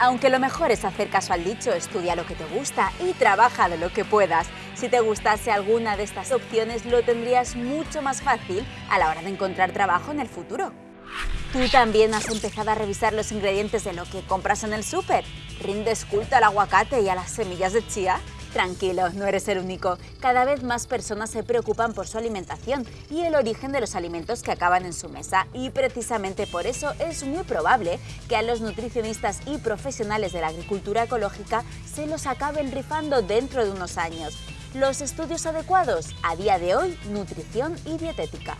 Aunque lo mejor es hacer caso al dicho, estudia lo que te gusta y trabaja de lo que puedas. Si te gustase alguna de estas opciones, lo tendrías mucho más fácil a la hora de encontrar trabajo en el futuro. ¿Tú también has empezado a revisar los ingredientes de lo que compras en el súper? ¿Rindes culto al aguacate y a las semillas de chía? Tranquilo, no eres el único. Cada vez más personas se preocupan por su alimentación y el origen de los alimentos que acaban en su mesa y precisamente por eso es muy probable que a los nutricionistas y profesionales de la agricultura ecológica se los acaben rifando dentro de unos años. Los estudios adecuados, a día de hoy, nutrición y dietética.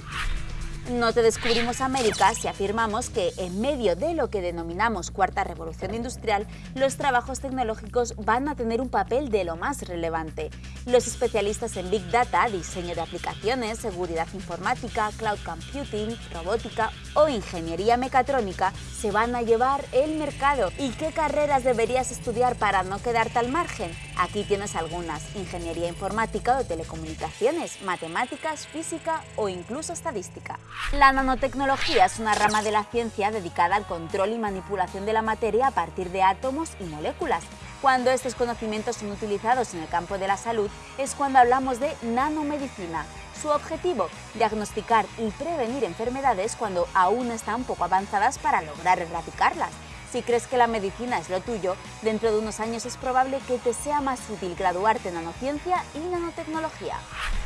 No te descubrimos América si afirmamos que en medio de lo que denominamos cuarta revolución industrial, los trabajos tecnológicos van a tener un papel de lo más relevante. Los especialistas en Big Data, diseño de aplicaciones, seguridad informática, cloud computing, robótica o ingeniería mecatrónica se van a llevar el mercado. ¿Y qué carreras deberías estudiar para no quedarte al margen? Aquí tienes algunas, ingeniería informática o telecomunicaciones, matemáticas, física o incluso estadística. La nanotecnología es una rama de la ciencia dedicada al control y manipulación de la materia a partir de átomos y moléculas. Cuando estos conocimientos son utilizados en el campo de la salud es cuando hablamos de nanomedicina. Su objetivo, diagnosticar y prevenir enfermedades cuando aún están poco avanzadas para lograr erradicarlas. Si crees que la medicina es lo tuyo, dentro de unos años es probable que te sea más útil graduarte en nanociencia y nanotecnología.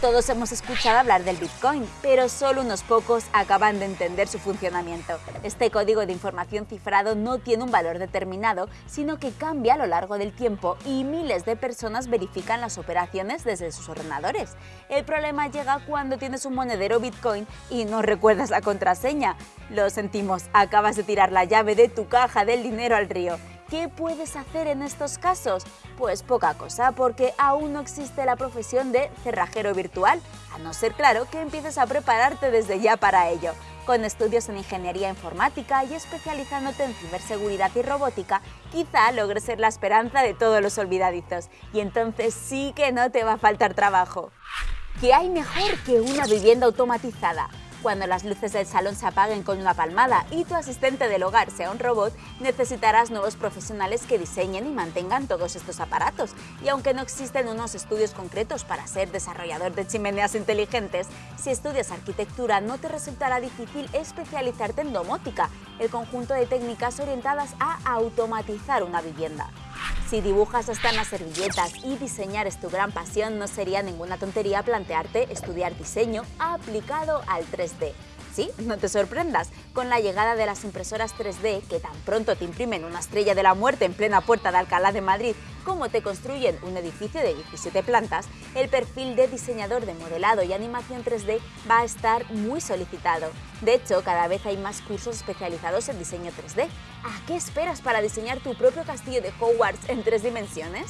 Todos hemos escuchado hablar del Bitcoin, pero solo unos pocos acaban de entender su funcionamiento. Este código de información cifrado no tiene un valor determinado, sino que cambia a lo largo del tiempo y miles de personas verifican las operaciones desde sus ordenadores. El problema llega cuando tienes un monedero Bitcoin y no recuerdas la contraseña. Lo sentimos, acabas de tirar la llave de tu caja del dinero al río. ¿Qué puedes hacer en estos casos? Pues poca cosa, porque aún no existe la profesión de cerrajero virtual, a no ser claro que empieces a prepararte desde ya para ello. Con estudios en ingeniería informática y especializándote en ciberseguridad y robótica, quizá logres ser la esperanza de todos los olvidadizos. Y entonces sí que no te va a faltar trabajo. ¿Qué hay mejor que una vivienda automatizada? Cuando las luces del salón se apaguen con una palmada y tu asistente del hogar sea un robot, necesitarás nuevos profesionales que diseñen y mantengan todos estos aparatos. Y aunque no existen unos estudios concretos para ser desarrollador de chimeneas inteligentes, si estudias arquitectura no te resultará difícil especializarte en domótica, el conjunto de técnicas orientadas a automatizar una vivienda. Si dibujas hasta en las servilletas y diseñar es tu gran pasión, no sería ninguna tontería plantearte estudiar diseño aplicado al 3D. Sí, no te sorprendas, con la llegada de las impresoras 3D, que tan pronto te imprimen una estrella de la muerte en plena puerta de Alcalá de Madrid, como te construyen un edificio de 17 plantas, el perfil de diseñador de modelado y animación 3D va a estar muy solicitado. De hecho, cada vez hay más cursos especializados en diseño 3D. ¿A qué esperas para diseñar tu propio castillo de Hogwarts en tres dimensiones?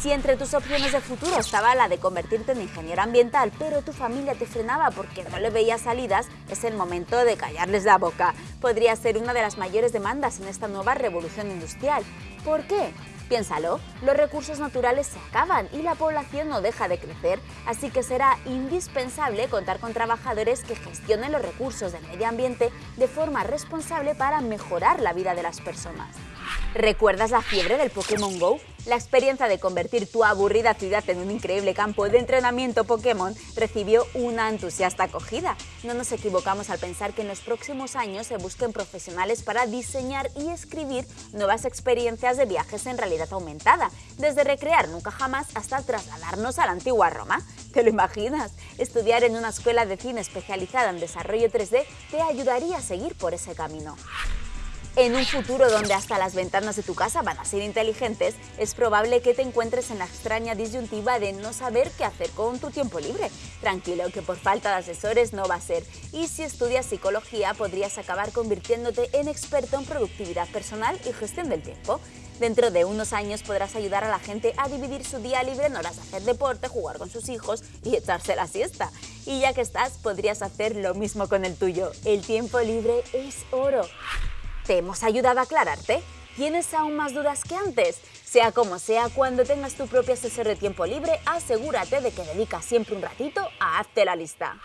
Si entre tus opciones de futuro estaba la de convertirte en ingeniero ambiental, pero tu familia te frenaba porque no le veía salidas, es el momento de callarles la boca. Podría ser una de las mayores demandas en esta nueva revolución industrial. ¿Por qué? Piénsalo, los recursos naturales se acaban y la población no deja de crecer, así que será indispensable contar con trabajadores que gestionen los recursos del medio ambiente de forma responsable para mejorar la vida de las personas. ¿Recuerdas la fiebre del Pokémon GO? La experiencia de convertir tu aburrida ciudad en un increíble campo de entrenamiento Pokémon recibió una entusiasta acogida. No nos equivocamos al pensar que en los próximos años se busquen profesionales para diseñar y escribir nuevas experiencias de viajes en realidad aumentada, desde recrear nunca jamás hasta trasladarnos a la antigua Roma. ¿Te lo imaginas? Estudiar en una escuela de cine especializada en desarrollo 3D te ayudaría a seguir por ese camino. En un futuro donde hasta las ventanas de tu casa van a ser inteligentes, es probable que te encuentres en la extraña disyuntiva de no saber qué hacer con tu tiempo libre. Tranquilo, que por falta de asesores no va a ser. Y si estudias psicología, podrías acabar convirtiéndote en experto en productividad personal y gestión del tiempo. Dentro de unos años podrás ayudar a la gente a dividir su día libre en horas de hacer deporte, jugar con sus hijos y echarse la siesta. Y ya que estás, podrías hacer lo mismo con el tuyo. El tiempo libre es oro. ¿Te hemos ayudado a aclararte? ¿Tienes aún más dudas que antes? Sea como sea, cuando tengas tu propio asesor de tiempo libre, asegúrate de que dedicas siempre un ratito a Hazte la Lista.